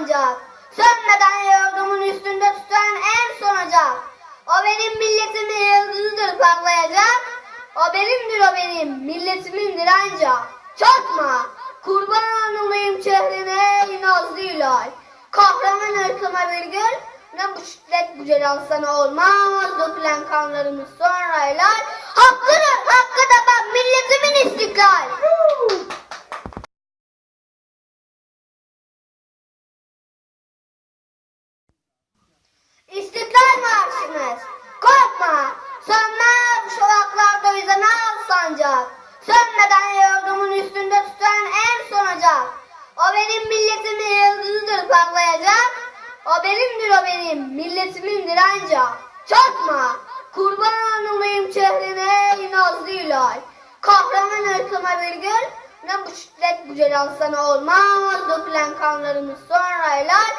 sancak. Sönmeden yurdumun üstünde tutan en son ocak. O benim milletimin yıldızıdır parlayacak. O benimdir o benim milletimindir ancak. Çatma kurban olayım çehrene ey nazlı ilay. Kahraman ırkıma bir gül ne bu şiddet bu celal sana olmaz dökülen kanlarımız sonra helal. Hakkıdır al sancak. Sönmeden yurdumun üstünde tutan en son ocak. O benim milletimin yıldızıdır parlayacak. O benimdir o benim milletimindir ancak. Çatma. Kurban olayım çehrene ey nazlı ilay. Kahraman ırkıma bir gül ne bu şiddet bu celal sana olmaz dökülen kanlarımız sonra helal.